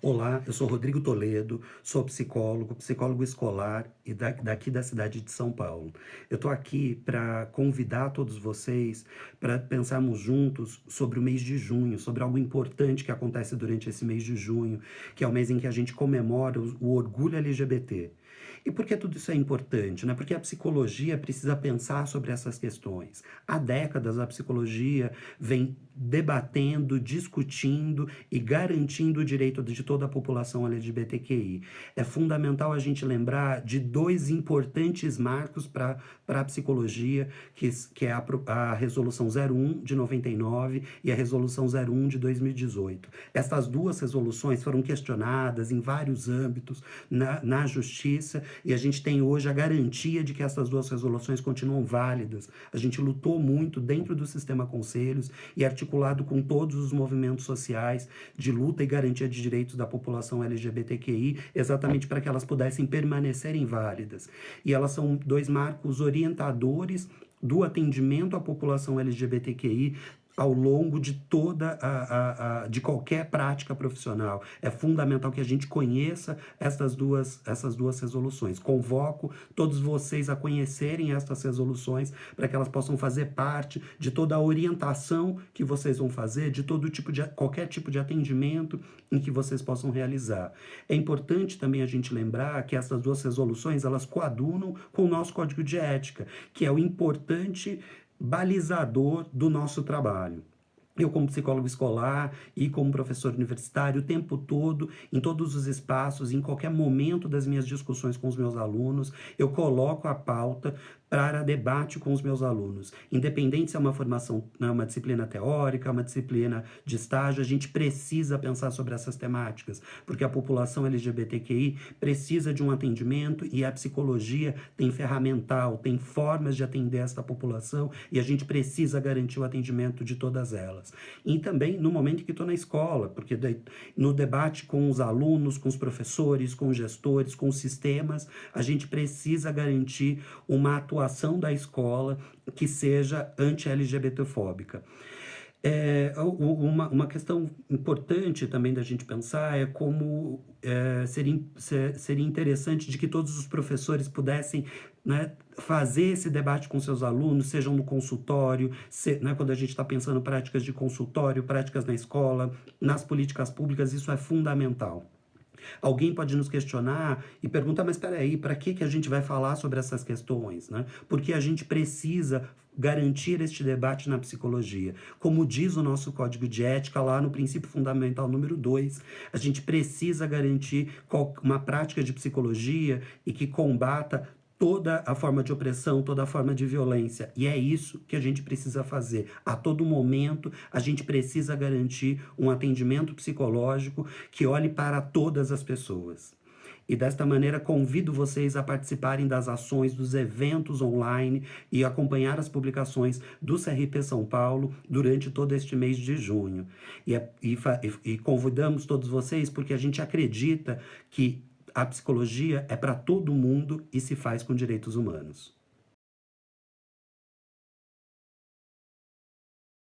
Olá, eu sou Rodrigo Toledo, sou psicólogo, psicólogo escolar e daqui da cidade de São Paulo. Eu estou aqui para convidar todos vocês para pensarmos juntos sobre o mês de junho, sobre algo importante que acontece durante esse mês de junho, que é o mês em que a gente comemora o orgulho LGBT. E por que tudo isso é importante? Né? Porque a psicologia precisa pensar sobre essas questões. Há décadas a psicologia vem debatendo, discutindo e garantindo o direito de toda a população LGBTQI. É fundamental a gente lembrar de dois importantes marcos para a psicologia, que, que é a, a Resolução 01 de 99 e a Resolução 01 de 2018. Essas duas resoluções foram questionadas em vários âmbitos na, na justiça e a gente tem hoje a garantia de que essas duas resoluções continuam válidas. A gente lutou muito dentro do sistema conselhos e articulado com todos os movimentos sociais de luta e garantia de direitos da população LGBTQI, exatamente para que elas pudessem permanecerem válidas. E elas são dois marcos orientadores do atendimento à população LGBTQI ao longo de toda a, a, a, de qualquer prática profissional. É fundamental que a gente conheça essas duas, essas duas resoluções. Convoco todos vocês a conhecerem essas resoluções para que elas possam fazer parte de toda a orientação que vocês vão fazer, de todo tipo de qualquer tipo de atendimento em que vocês possam realizar. É importante também a gente lembrar que essas duas resoluções elas coadunam com o nosso código de ética, que é o importante balizador do nosso trabalho. Eu, como psicólogo escolar e como professor universitário, o tempo todo, em todos os espaços, em qualquer momento das minhas discussões com os meus alunos, eu coloco a pauta para debate com os meus alunos. Independente se é uma formação, né, uma disciplina teórica, uma disciplina de estágio, a gente precisa pensar sobre essas temáticas, porque a população LGBTQI precisa de um atendimento e a psicologia tem ferramental, tem formas de atender essa população e a gente precisa garantir o atendimento de todas elas. E também no momento que estou na escola, porque no debate com os alunos, com os professores, com os gestores, com os sistemas, a gente precisa garantir uma atuação atuação da escola que seja anti-LGBTfóbica. É, uma, uma questão importante também da gente pensar é como é, seria, seria interessante de que todos os professores pudessem né, fazer esse debate com seus alunos, sejam no consultório, se, né, quando a gente está pensando práticas de consultório, práticas na escola, nas políticas públicas, isso é fundamental. Alguém pode nos questionar e perguntar, mas espera aí, para que, que a gente vai falar sobre essas questões? Né? Porque a gente precisa garantir este debate na psicologia. Como diz o nosso código de ética lá no princípio fundamental número 2, a gente precisa garantir uma prática de psicologia e que combata toda a forma de opressão, toda a forma de violência. E é isso que a gente precisa fazer. A todo momento, a gente precisa garantir um atendimento psicológico que olhe para todas as pessoas. E desta maneira convido vocês a participarem das ações, dos eventos online e acompanhar as publicações do CRP São Paulo durante todo este mês de junho. E, é, e, e convidamos todos vocês porque a gente acredita que a psicologia é para todo mundo e se faz com direitos humanos.